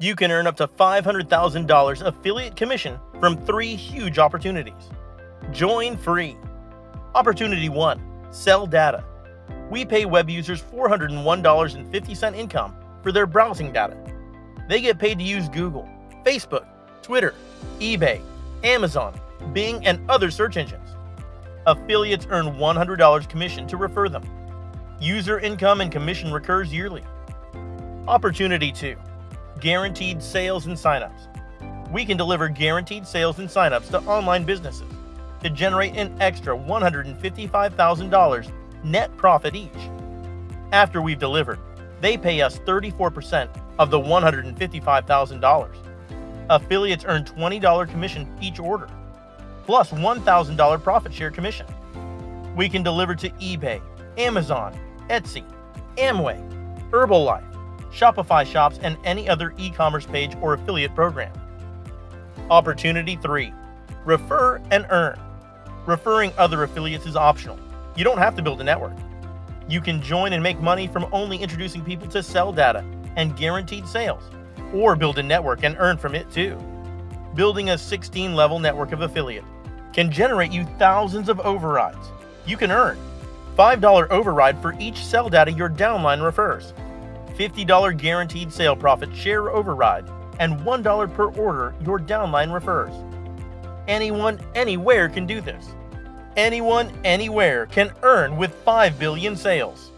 You can earn up to $500,000 affiliate commission from three huge opportunities. Join free. Opportunity 1 Sell data. We pay web users $401.50 income for their browsing data. They get paid to use Google, Facebook, Twitter, eBay, Amazon, Bing, and other search engines. Affiliates earn $100 commission to refer them. User income and commission recurs yearly. Opportunity 2 Guaranteed sales and signups. We can deliver guaranteed sales and signups to online businesses to generate an extra $155,000 net profit each. After we've delivered, they pay us 34% of the $155,000. Affiliates earn $20 commission each order, plus $1,000 profit share commission. We can deliver to eBay, Amazon, Etsy, Amway, Herbalife, Shopify shops, and any other e commerce page or affiliate program. Opportunity 3 Refer and Earn. Referring other affiliates is optional. You don't have to build a network. You can join and make money from only introducing people to sell data and guaranteed sales, or build a network and earn from it too. Building a 16 level network of affiliate can generate you thousands of overrides. You can earn $5 override for each sell data your downline refers, $50 guaranteed sale profit share override, and $1 per order your downline refers. Anyone, anywhere can do this. Anyone, anywhere can earn with 5 billion sales.